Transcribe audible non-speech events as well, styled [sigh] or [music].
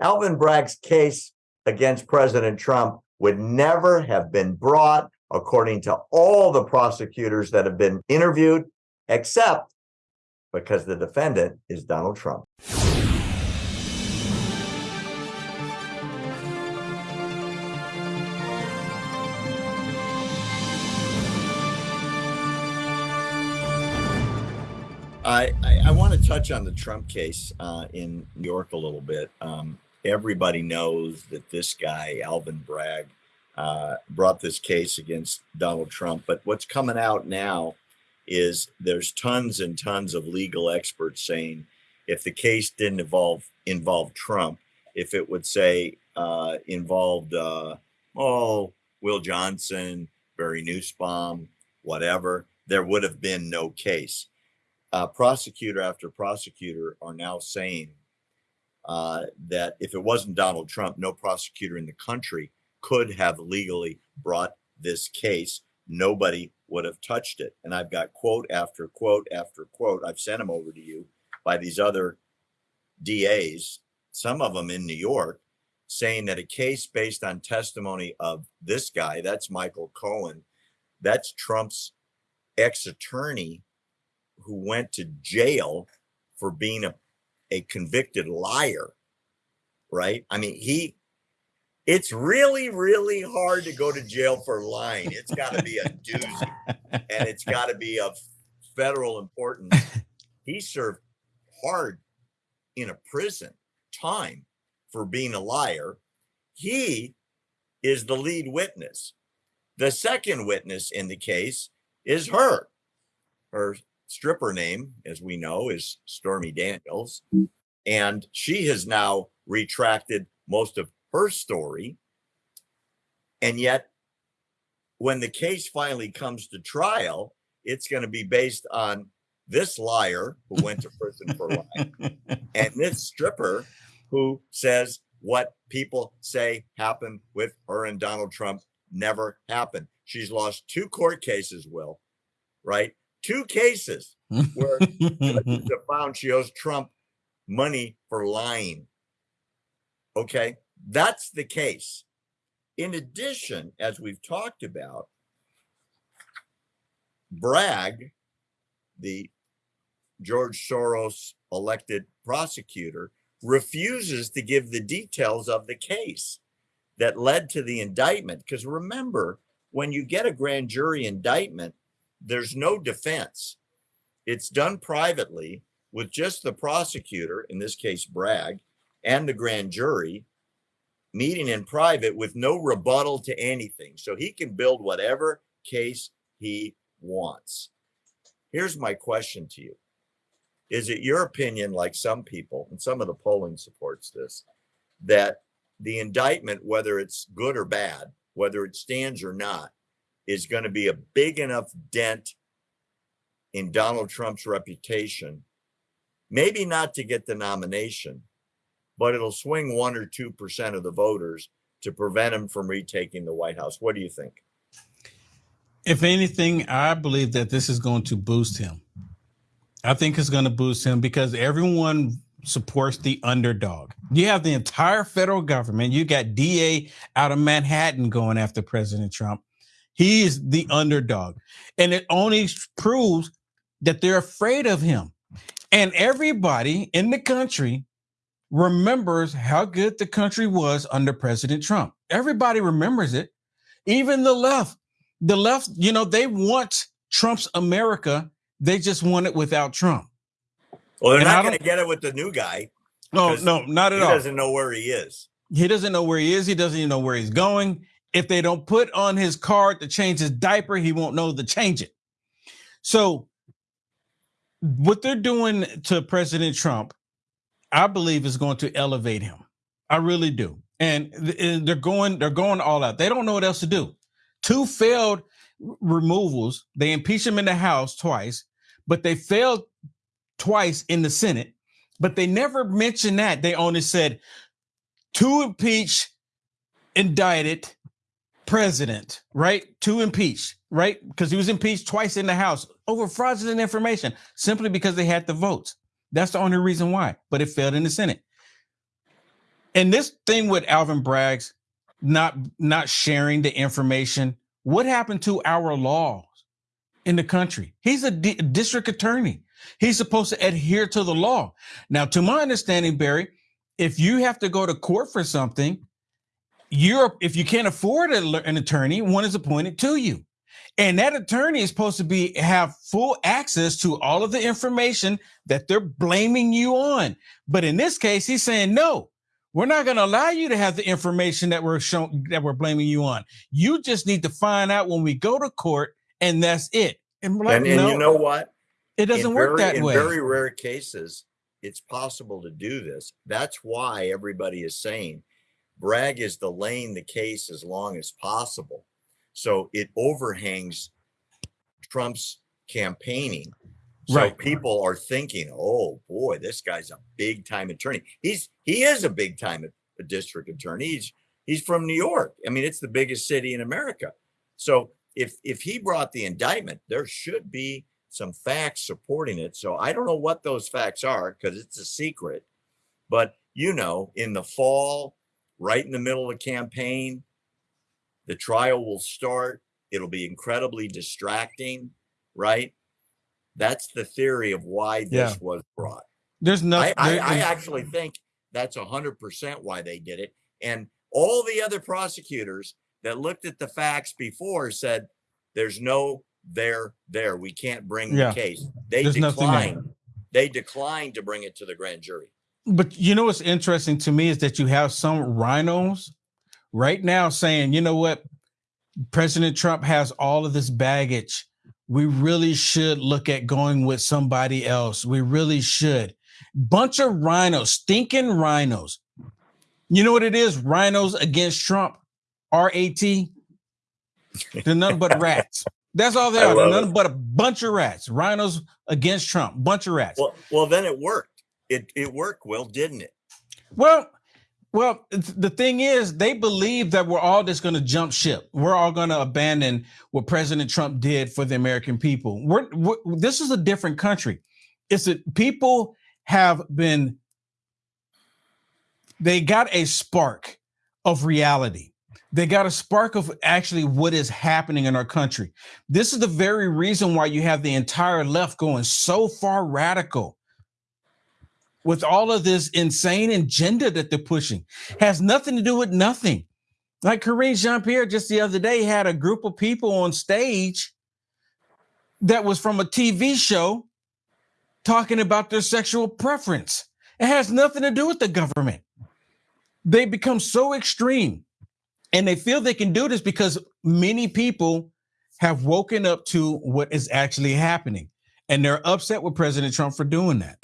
Alvin Bragg's case against President Trump would never have been brought, according to all the prosecutors that have been interviewed, except because the defendant is Donald Trump. I, I, want to touch on the Trump case uh, in New York a little bit. Um, everybody knows that this guy, Alvin Bragg, uh, brought this case against Donald Trump. But what's coming out now is there's tons and tons of legal experts saying if the case didn't involve involve Trump, if it would say uh, involved uh, oh Will Johnson, Barry Nussbaum, whatever, there would have been no case. Uh, prosecutor after prosecutor are now saying uh, that if it wasn't Donald Trump, no prosecutor in the country could have legally brought this case. Nobody would have touched it. And I've got quote after quote after quote. I've sent them over to you by these other DAs, some of them in New York, saying that a case based on testimony of this guy, that's Michael Cohen, that's Trump's ex attorney who went to jail for being a a convicted liar, right? I mean, he, it's really, really hard to go to jail for lying. It's got to be a doozy and it's got to be of federal importance. [laughs] He served hard in a prison time for being a liar. He is the lead witness. The second witness in the case is her. Her stripper name, as we know, is Stormy mm-hmm. Daniels. And she has now retracted most of her story. And yet, when the case finally comes to trial, it's going to be based on this liar who went to prison for lying [laughs] and this stripper who says what people say happened with her and Donald Trump never happened. She's lost two court cases, Will, right? Two cases where [laughs] judges have found she owes Trump money for lying. Okay, that's the case. In addition, as we've talked about, Bragg, the George Soros elected prosecutor, refuses to give the details of the case that led to the indictment. Because remember, when you get a grand jury indictment, there's no defense. It's done privately with just the prosecutor, in this case, Bragg, and the grand jury meeting in private with no rebuttal to anything. So he can build whatever case he wants. Here's my question to you Is it your opinion, like some people, and some of the polling supports this, that the indictment, whether it's good or bad, whether it stands or not, is going to be a big enough dent in Donald Trump's reputation, maybe not to get the nomination, but it'll swing one or 2% of the voters to prevent him from retaking the White House. What do you think? If anything, I believe that this is going to boost him. I think it's going to boost him because everyone supports the underdog. You have the entire federal government. You got DA out of Manhattan going after President Trump. He is the underdog. And it only proves that they're afraid of him. And everybody in the country remembers how good the country was under President Trump. Everybody remembers it. Even the left. The left, you know, they want Trump's America. They just want it without Trump. Well, they're and not going to get it with the new guy. Oh, no, no, not at he all. He doesn't know where he is. He doesn't know where he is. He doesn't even know where he's going. If they don't put on his card to change his diaper, he won't know to change it. So, what they're doing to President Trump, I believe, is going to elevate him. I really do. And eh, they're going, they're going all out. They don't know what else to do. Two failed removals. They impeached him in the House twice, but they failed twice in the Senate. But they never mentioned that. They only said two impeached, indicted, president, right, to impeach, right? Because he was impeached twice in the House over fraudulent information simply because they had the votes. That's the only reason why, but it failed in the Senate. And this thing with Alvin Bragg's not not sharing the information, what happened to our laws in the country? He's a di- district attorney. He's supposed to adhere to the law. Now, to my understanding, Barry, if you have to go to court for something, you're if you can't afford a, an attorney, one is appointed to you. And that attorney is supposed to be have full access to all of the information that they're blaming you on. But in this case, he's saying, no, we're not going to allow you to have the information that we're showing that we're blaming you on. You just need to find out when we go to court, and that's it. And, like, and, and no, you know what? It doesn't in work very, that way. In very rare cases, it's possible to do this. That's why everybody is saying Bragg is delaying the case as long as possible. So it overhangs Trump's campaigning. So right. people are thinking, "Oh boy, this guy's a big time attorney." He's he is a big time a district attorney. He's he's from New York. I mean, it's the biggest city in America. So if if he brought the indictment, there should be some facts supporting it. So I don't know what those facts are because it's a secret. But you know, in the fall, right in the middle of the campaign, the trial will start. It'll be incredibly distracting, right? That's the theory of why this yeah. was brought. There's nothing. I, I, actually think that's a hundred percent why they did it. And all the other prosecutors that looked at the facts before said, "There's no there there. We can't bring yeah. the case." They There's declined. They declined to bring it to the grand jury. But you know what's interesting to me is that you have some rhinos right now saying, you know what, President Trump has all of this baggage. We really should look at going with somebody else. We really should. Bunch of rhinos, stinking rhinos. You know what it is? Rhinos against Trump. R A T. They're nothing but [laughs] rats. That's all they are. They're nothing it. but a bunch of rats. Rhinos against Trump. Bunch of rats. Well, well, then it worked. It it worked, well, didn't it? Well, well, the thing is, they believe that we're all just going to jump ship. We're all going to abandon what President Trump did for the American people. We're, we're, this is a different country. It's that people have been, they got a spark of reality. They got a spark of actually what is happening in our country. This is the very reason why you have the entire left going so far radical with all of this insane agenda that they're pushing has nothing to do with nothing. Like Karine Jean Pierre just the other day had a group of people on stage that was from a TV show talking about their sexual preference. It has nothing to do with the government. They become so extreme and they feel they can do this because many people have woken up to what is actually happening. And they're upset with President Trump for doing that.